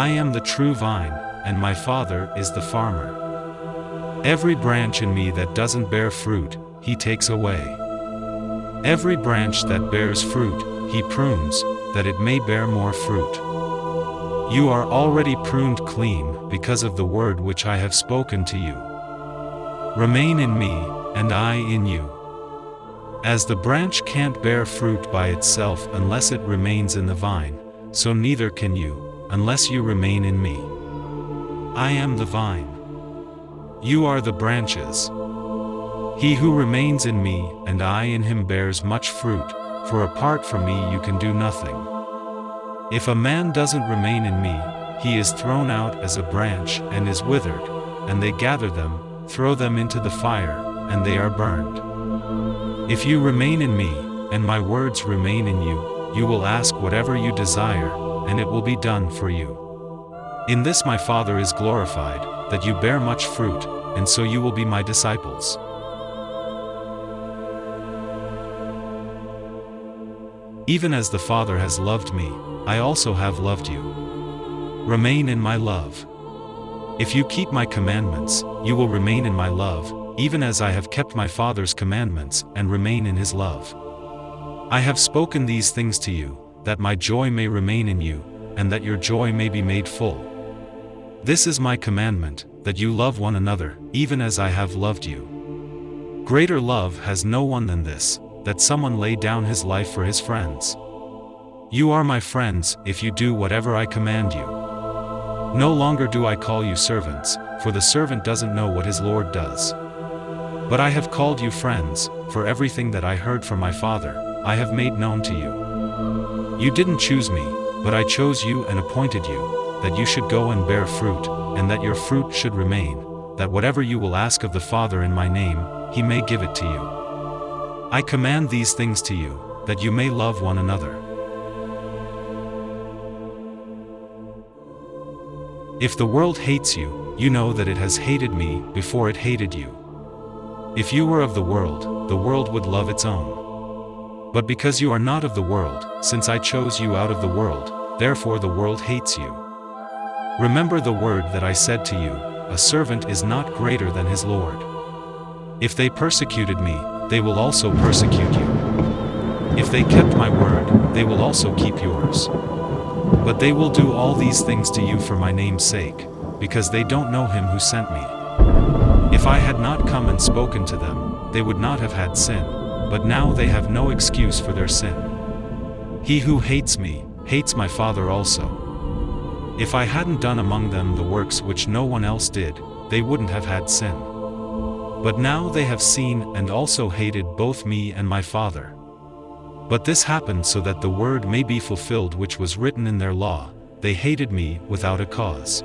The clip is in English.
I am the true vine, and my Father is the farmer. Every branch in me that doesn't bear fruit, he takes away. Every branch that bears fruit, he prunes, that it may bear more fruit. You are already pruned clean because of the word which I have spoken to you. Remain in me, and I in you. As the branch can't bear fruit by itself unless it remains in the vine, so neither can you, unless you remain in me. I am the vine. You are the branches. He who remains in me and I in him bears much fruit, for apart from me you can do nothing. If a man doesn't remain in me, he is thrown out as a branch and is withered, and they gather them, throw them into the fire, and they are burned. If you remain in me, and my words remain in you, you will ask whatever you desire, and it will be done for you. In this my Father is glorified, that you bear much fruit, and so you will be my disciples. Even as the Father has loved me, I also have loved you. Remain in my love. If you keep my commandments, you will remain in my love, even as I have kept my Father's commandments and remain in his love. I have spoken these things to you, that my joy may remain in you, and that your joy may be made full. This is my commandment, that you love one another, even as I have loved you. Greater love has no one than this, that someone lay down his life for his friends. You are my friends, if you do whatever I command you. No longer do I call you servants, for the servant doesn't know what his Lord does. But I have called you friends, for everything that I heard from my Father, I have made known to you. You didn't choose me, but I chose you and appointed you, that you should go and bear fruit, and that your fruit should remain, that whatever you will ask of the Father in my name, he may give it to you. I command these things to you, that you may love one another. If the world hates you, you know that it has hated me before it hated you. If you were of the world, the world would love its own. But because you are not of the world, since I chose you out of the world, therefore the world hates you. Remember the word that I said to you, a servant is not greater than his Lord. If they persecuted me, they will also persecute you. If they kept my word, they will also keep yours. But they will do all these things to you for my name's sake, because they don't know him who sent me. If I had not come and spoken to them, they would not have had sin, but now they have no excuse for their sin. He who hates me, hates my Father also. If I hadn't done among them the works which no one else did, they wouldn't have had sin. But now they have seen and also hated both me and my Father. But this happened so that the word may be fulfilled which was written in their law, they hated me without a cause.